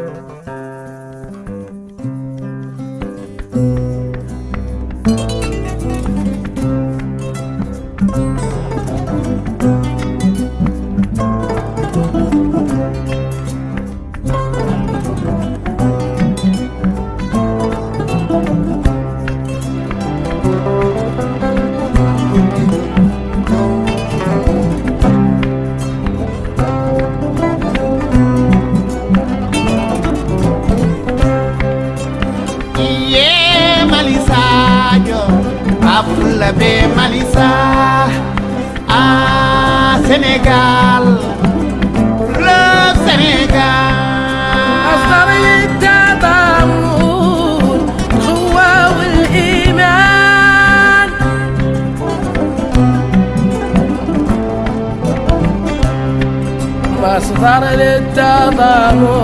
Thank you. la be Malissa ah Sénégal le Sénégal أصدر التضامن القوة والإيمان مصدر للتضامن